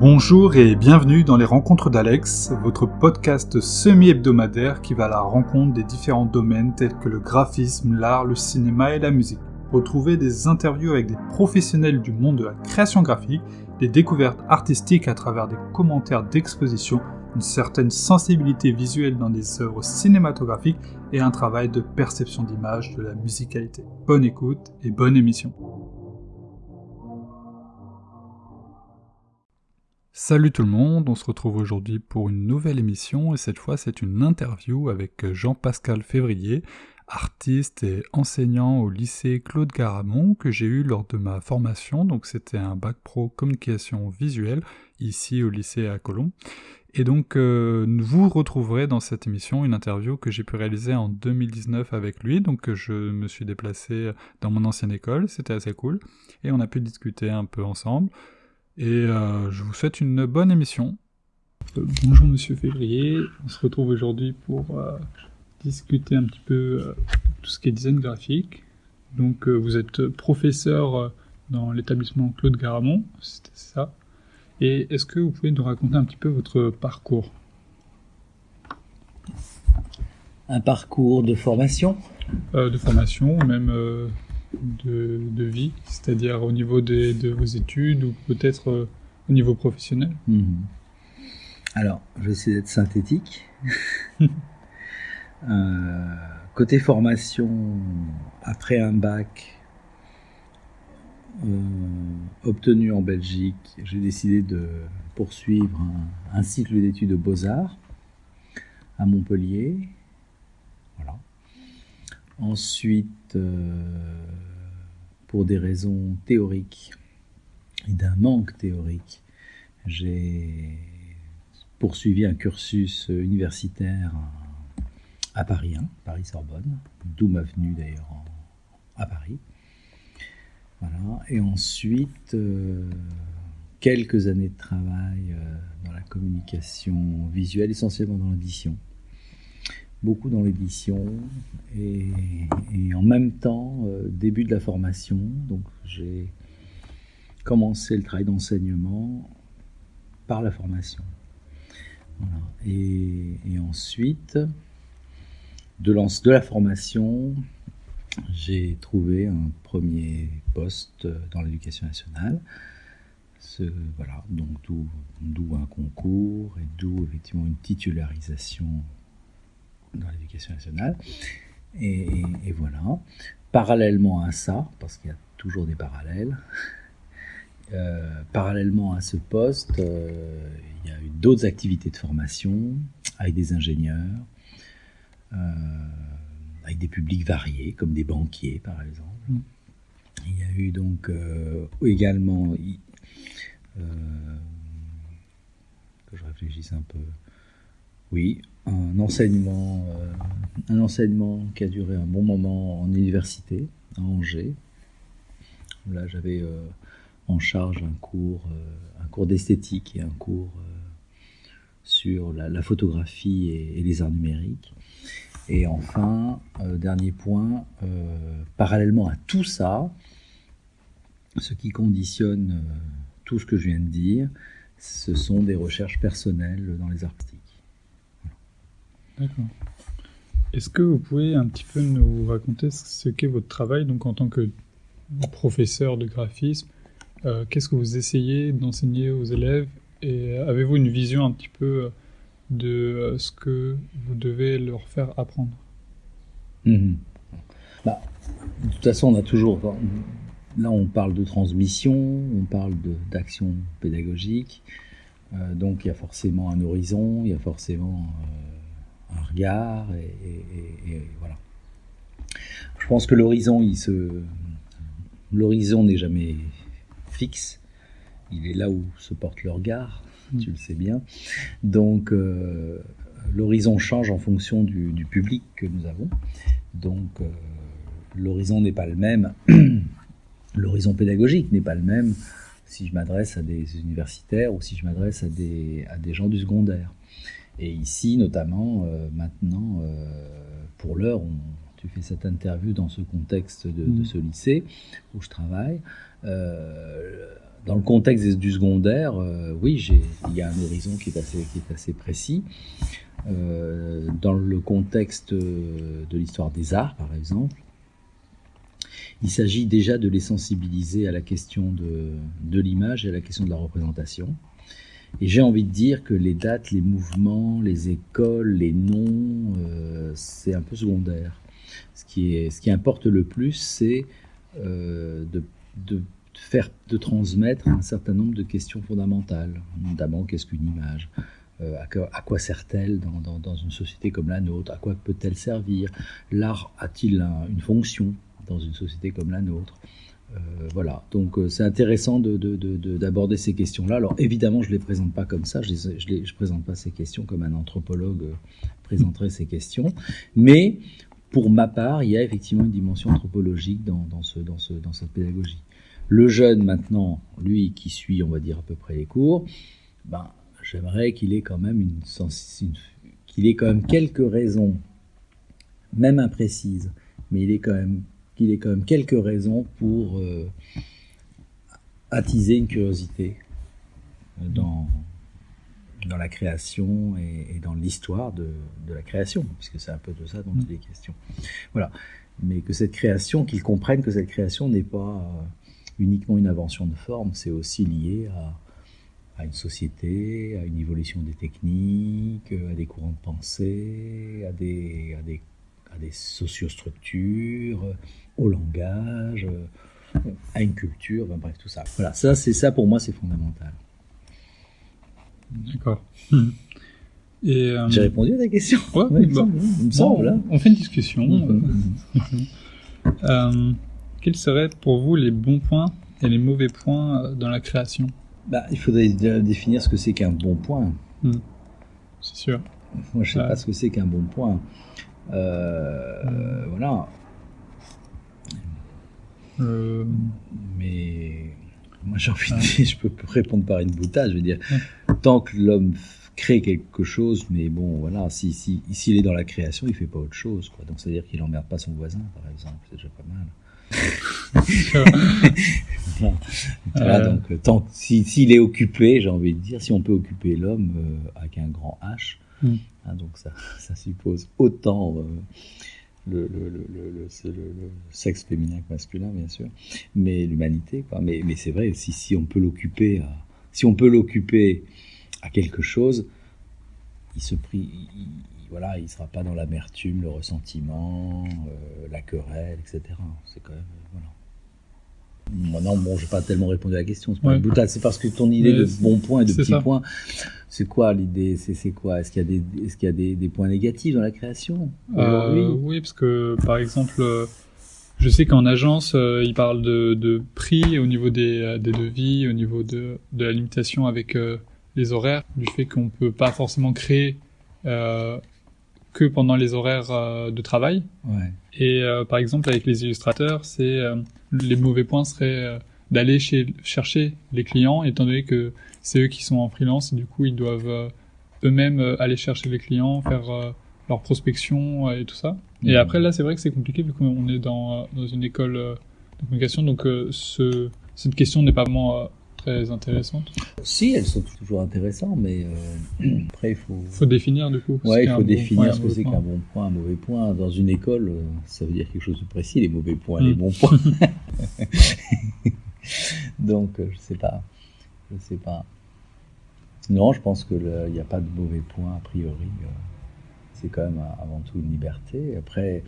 Bonjour et bienvenue dans les Rencontres d'Alex, votre podcast semi-hebdomadaire qui va à la rencontre des différents domaines tels que le graphisme, l'art, le cinéma et la musique. Retrouvez des interviews avec des professionnels du monde de la création graphique, des découvertes artistiques à travers des commentaires d'exposition, une certaine sensibilité visuelle dans des œuvres cinématographiques et un travail de perception d'image de la musicalité. Bonne écoute et bonne émission. Salut tout le monde, on se retrouve aujourd'hui pour une nouvelle émission et cette fois c'est une interview avec Jean-Pascal Février, artiste et enseignant au lycée Claude Garamond que j'ai eu lors de ma formation, donc c'était un bac pro communication visuelle ici au lycée à Colomb. Et donc euh, vous retrouverez dans cette émission une interview que j'ai pu réaliser en 2019 avec lui, donc je me suis déplacé dans mon ancienne école, c'était assez cool, et on a pu discuter un peu ensemble. Et euh, je vous souhaite une bonne émission. Euh, bonjour Monsieur Février, on se retrouve aujourd'hui pour euh, discuter un petit peu tout ce qui est design graphique. Donc vous êtes professeur dans l'établissement Claude Garamond, c'était ça. Et est-ce que vous pouvez nous raconter un petit peu votre parcours? Un parcours de formation? De formation, même de, vie, c'est-à-dire au niveau de vos études ou peut-être euh, au niveau professionnel mhm. Alors, je vais essayer d'être synthétique. Euh, côté formation, après un bac euh, obtenu en Belgique, j'ai décidé de poursuivre un, un cycle d'études de beaux-arts à Montpellier. Voilà. Ensuite, euh, pour des raisons théoriques et d'un manque théorique, j'ai poursuivi un cursus universitaire à Paris Paris-Sorbonne, d'où ma venue d'ailleurs à Paris. Voilà. Et ensuite, euh, quelques années de travail euh, dans la communication visuelle, essentiellement dans l'édition beaucoup dans l'édition et, en même temps euh, début de la formation. Donc j'ai commencé le travail d'enseignement par la formation. Et, ensuite, de, de la formation, j'ai trouvé un premier poste dans l'éducation nationale. Ce, voilà, donc d'où un concours et d'où effectivement une titularisation dans l'éducation nationale. Et, voilà. Parallèlement à ça, parce qu'il y a toujours des parallèles, euh, parallèlement à ce poste, euh, il y a eu d'autres activités de formation avec des ingénieurs, euh, avec des publics variés, comme des banquiers par exemple. Mm. Il y a eu donc également, que je réfléchisse un peu, oui, un enseignement, euh, un enseignement qui a duré un bon moment en université à Angers. Là, j'avais euh, en charge un cours, euh, un cours d'esthétique et un cours sur la, photographie et, les arts numériques. Et enfin, dernier point, parallèlement à tout ça, ce qui conditionne tout ce que je viens de dire, ce sont des recherches personnelles dans les arts D'accord. Est-ce que vous pouvez un petit peu nous raconter ce qu'est votre travail donc en tant que professeur de graphisme euh, Qu'est-ce que vous essayez d'enseigner aux élèves Et avez-vous une vision un petit peu de euh, ce que vous devez leur faire apprendre? Mhm. bah, De toute façon, on a toujours... Là, on parle de transmission, on parle d'action pédagogique. Euh, donc, il y a forcément un horizon, il y a forcément regard, et, voilà. Je pense que l'horizon, il se, l'horizon n'est jamais fixe. Il est là où se porte le regard, mm. tu le sais bien. Donc, euh, l'horizon change en fonction du, public que nous avons. Donc, euh, l'horizon n'est pas le même. l'horizon pédagogique n'est pas le même si je m'adresse à des universitaires ou si je m'adresse à des, à des gens du secondaire. Et ici, notamment, euh, maintenant, euh, pour l'heure, tu fais cette interview dans ce contexte de, mm. ce lycée où je travaille. Euh, dans le contexte du secondaire, oui, il y a un horizon qui est assez, qui est assez précis. dans le contexte de l'histoire des arts, par exemple, il s'agit déjà de les sensibiliser à la question de, de l'image et à la question de la représentation. Et j'ai envie de dire que les dates, les mouvements, les écoles, les noms, euh, c'est un peu secondaire. Ce qui, est, ce qui importe le plus, c'est euh, de, de, faire, de transmettre un certain nombre de questions fondamentales. Notamment, qu'est-ce qu'une image? Euh, à, quoi sert-elle dans, dans, une société comme la nôtre? À quoi peut-elle servir? L'art a-t-il une fonction dans une société comme la nôtre? Voilà, donc euh, c'est intéressant d'aborder ces questions-là. Alors évidemment, je ne les présente pas comme ça, je ne présente pas ces questions comme un anthropologue euh, présenterait ces questions, mais pour ma part, il y a effectivement une dimension anthropologique dans, ce, dans, ce, dans cette pédagogie. Le jeune maintenant, lui qui suit, on va dire à peu près les cours, ben, j'aimerais qu'il ait quand même une, qu'il ait quand même quelques raisons, même imprécises, mais il est quand même qu'il ait quand même quelques raisons pour euh, attiser une curiosité dans, dans la création et, dans l'histoire de, la création, puisque c'est un peu de ça dont il est question. Voilà. Mais que cette création, qu'ils comprennent que cette création n'est pas euh, uniquement une invention de forme, c'est aussi lié à, à une société, à une évolution des techniques, à des courants de pensée, à des, à des, à des sociostructures, au langage, euh, à une culture, bref, tout ça. Voilà, ça, c'est ça pour moi, c'est fondamental. D'accord. Euh, J'ai répondu à ta question. Ouais, il me semble, hein. on fait une discussion. Mm-hmm. euh, quels seraient pour vous les bons points et les mauvais points dans la création? Bah, Il faudrait définir ce que c'est qu'un bon point. Mm. C'est sûr. Moi, je ne sais pas ce que c'est qu'un bon point. Euh, mm. Voilà. Euh, mais moi j'ai envie de dire, je peux répondre par une boutade, je veux dire, tant que l'homme crée quelque chose, mais bon, voilà, si, si, s'il est dans la création, il fait pas autre chose, quoi. Donc, c'est-à-dire qu'il emmerde pas son voisin, par exemple, c'est déjà pas mal. voilà, donc, euh, tant, s'il est occupé, j'ai envie de dire, si on peut occuper l'homme euh, avec un grand H, mm. hein, donc ça, ça suppose autant le, le, le, le, sexe féminin que masculin, bien sûr, mais l'humanité, quoi. Mais, mais c'est vrai, si, si on peut l'occuper, si on peut l'occuper à quelque chose, il se prie, voilà, il sera pas dans l'amertume, le ressentiment, euh, la querelle, etc. C'est quand même, voilà non, bon, je n'ai pas tellement répondu à la question. C'est pas une boutade. C'est parce que ton idée de bons points et de petits points, c'est quoi l'idée C'est quoi? Est-ce qu'il y a, des, est-ce qu'il y a des, points négatifs dans la création euh, Oui, parce que par exemple, euh, je sais qu'en agence, euh, ils parlent de, de, prix au niveau des, des, devis, au niveau de, de la limitation avec les horaires, du fait qu'on peut pas forcément créer que pendant les horaires de travail. Ouais. Et par exemple, avec les illustrateurs, c'est les mauvais points seraient euh, d'aller chercher les clients, étant donné que c'est eux qui sont en freelance et du coup ils doivent euh, eux-mêmes euh, aller chercher les clients, faire leur prospection et tout ça. Et mmh. après là, c'est vrai que c'est compliqué vu qu'on est dans, dans une école de communication, donc ce, cette question n'est pas vraiment très intéressantes Si, elles sont toujours intéressantes, mais euh, après, il faut... faut définir, du coup. Ouais, il faut définir ce que c'est qu'un bon point, un mauvais point. Dans une école, euh, ça veut dire quelque chose de précis, les mauvais points, les mm. bons points. Donc, euh, je sais pas. Je sais pas. Non, je pense qu'il n'y a pas de mauvais points, a priori. C'est quand même avant tout une liberté. Après,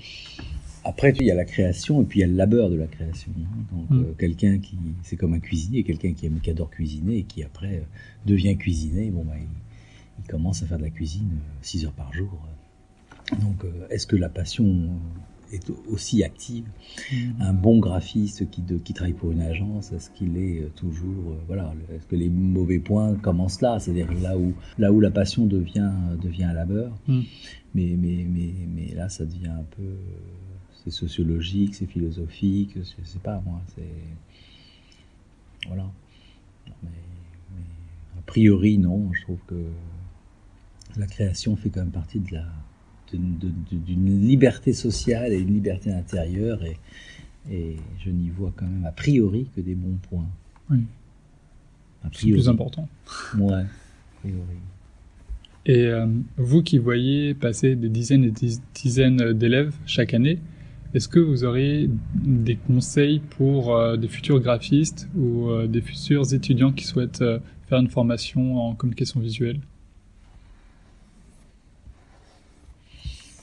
après, il y a la création et puis il y a le labeur de la création. Hein. Donc, mm. euh, quelqu'un qui, c'est comme un cuisinier, quelqu'un qui aime, qui adore cuisiner et qui après euh, devient cuisinier, bon, bah, il, commence à faire de la cuisine 6 euh, heures par jour. Donc, est-ce que la passion est aussi active? Mm. Un bon graphiste qui, qui travaille pour une agence, est-ce qu'il est toujours, voilà, est-ce que les mauvais points commencent là, c'est-à-dire là où, là où la passion devient, devient un labeur. Mm. Mais, mais, mais, mais là, ça devient un peu c'est sociologique, c'est philosophique, je sais pas moi, c'est. Voilà. Mais, a priori, non, je trouve que la création fait quand même partie de la d'une liberté sociale et une liberté intérieure et, et je n'y vois quand même a priori que des bons points. Oui. C'est plus important. Ouais, a Et euh, vous qui voyez passer des dizaines et des dizaines d'élèves chaque année, est-ce que vous aurez des conseils pour euh, des futurs graphistes ou euh, des futurs étudiants qui souhaitent faire une formation en communication visuelle?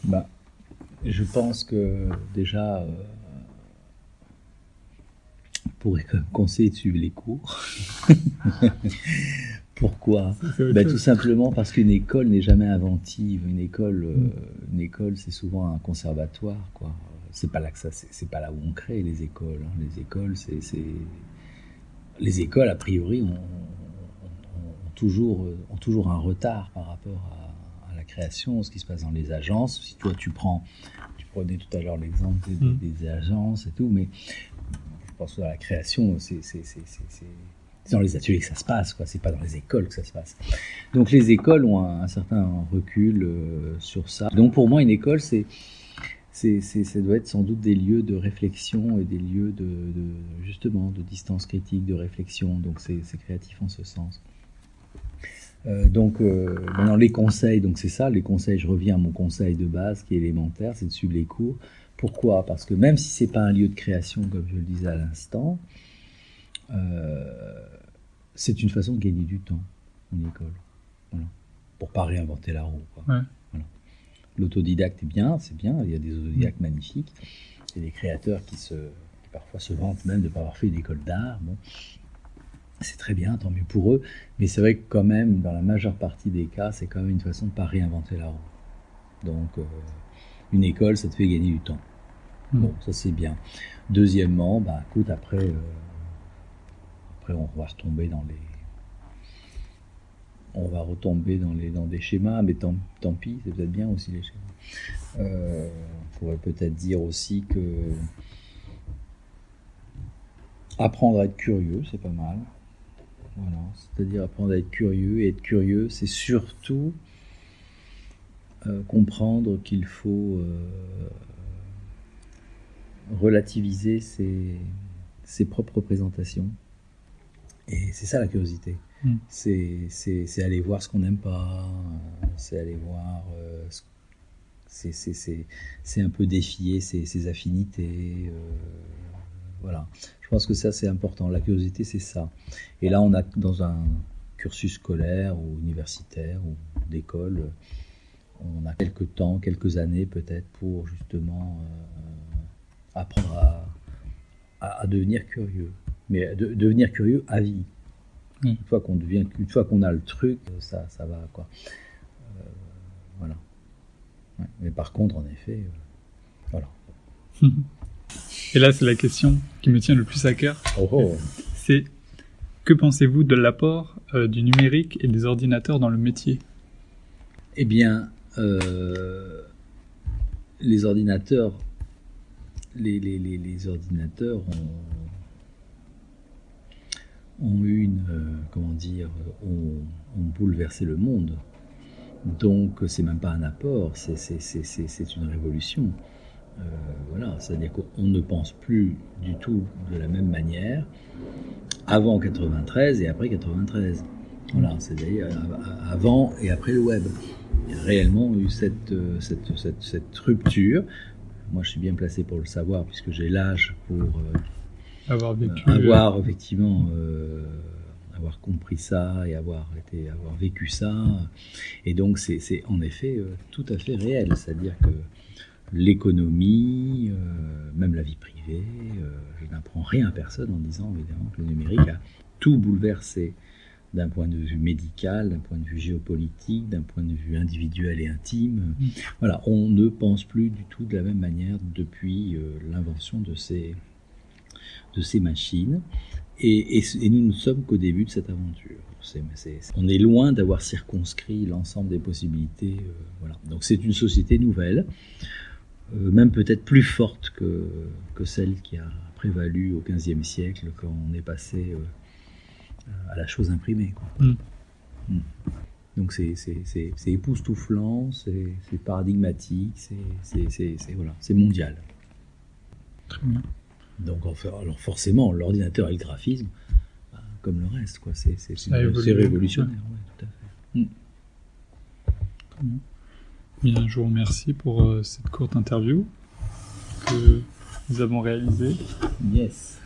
Bah, Je pense que déjà, pourrait conseiller de suivre les cours. Pourquoi? Ben, Tout simplement parce qu'une école n'est jamais inventive. Une école, euh, une école, c'est souvent un conservatoire, quoi. C'est pas là que ça, c'est pas là où on crée les écoles. Hein. Les écoles, c'est, les écoles a priori ont, toujours, ont toujours un retard par rapport à, la création, ce qui se passe dans les agences. Si toi tu prends, tu prenais tout à l'heure l'exemple des, mm. des, agences et tout, mais je pense que la création, c'est dans les ateliers que ça se passe, quoi. C'est pas dans les écoles que ça se passe. Donc les écoles ont un, certain recul euh, sur ça. Donc pour moi, une école, c'est ça doit être sans doute des lieux de réflexion et des lieux de, justement de distance critique, de réflexion. Donc c'est créatif en ce sens. Euh, donc euh, maintenant les conseils, donc c'est ça, les conseils. Je reviens à mon conseil de base qui est élémentaire, c'est de suivre les cours. Pourquoi? Parce que même si c'est pas un lieu de création, comme je le disais à l'instant, euh, c'est une façon de gagner du temps, une école. Voilà. Pour pas réinventer la roue. L'autodidacte est bien, c'est bien, il y a des autodidactes magnifiques, il y a des créateurs qui, se, parfois se vantent même de ne pas avoir fait une école d'art. Bon. C'est très bien, tant mieux pour eux, mais c'est vrai que quand même, dans la majeure partie des cas, c'est quand même une façon de ne pas réinventer la roue. Donc, euh, une école, ça te fait gagner du temps. Bon, ça c'est bien. Deuxièmement, bah, écoute, après, euh, après on va retomber dans les, on va retomber dans des schémas, mais tant, pis, c'est peut-être bien aussi les schémas. Euh, on pourrait peut-être dire aussi que apprendre à être curieux, c'est pas mal. Voilà, c'est-à-dire apprendre à être curieux et être curieux, c'est surtout euh, comprendre qu'il faut relativiser ses, ses propres représentations. Et c'est ça la curiosité. Mm. C'est aller voir ce qu'on n'aime pas, c'est aller voir, euh, c'est un peu défier ses, ses affinités. Euh, voilà. Je pense que ça c'est important. La curiosité c'est ça. Et là on a dans un cursus scolaire ou universitaire ou d'école, on a quelques temps, quelques années peut-être pour justement euh, apprendre à, devenir curieux. Mais de, devenir curieux à vie. Mm. Une fois qu'on devient, une fois qu'on a le truc, ça, ça va quoi. Euh, voilà. Mais par contre, en effet, euh, voilà. Et là, c'est la question qui me tient le plus à cœur. Oh, oh. C'est que pensez-vous de l'apport euh, du numérique et des ordinateurs dans le métier? Eh bien, les ordinateurs les, ordinateurs ont, eu une, euh, comment dire, ont, bouleversé le monde. Donc c'est même pas un apport, c'est une révolution. Euh, voilà, c'est-à-dire qu'on ne pense plus du tout de la même manière avant 93 et après 93. Voilà, c'est-à-dire euh, avant et après le web. Il y a réellement eu cette, cette, cette, cette rupture moi, je suis bien placé pour le savoir puisque j'ai l'âge pour euh, avoir vécu, euh, avoir effectivement euh, avoir compris ça et avoir été avoir vécu ça. Et donc, c'est en effet tout à fait réel, c'est-à-dire que l'économie, même la vie privée, je n'apprends rien à personne en disant évidemment que le numérique a tout bouleversé d'un point de vue médical, d'un point de vue géopolitique, d'un point de vue individuel et intime. Mm. Voilà, on ne pense plus du tout de la même manière depuis euh, l'invention de ces, de ces machines. Et, nous ne sommes qu'au début de cette aventure. on est loin d'avoir circonscrit l'ensemble des possibilités. Euh, voilà. Donc c'est une société nouvelle, euh, même peut-être plus forte que, que celle qui a prévalu au XVe siècle quand on est passé à la chose imprimée. Mm. Mm. Donc c'est époustouflant, c'est paradigmatique, c'est voilà, mondial. Très bien. Donc alors forcément, l'ordinateur et le graphisme, bah, comme le reste, quoi. C'est révolutionnaire, ouais, tout à fait. Bien, je vous remercie pour euh, cette courte interview que nous avons réalisée. Yes.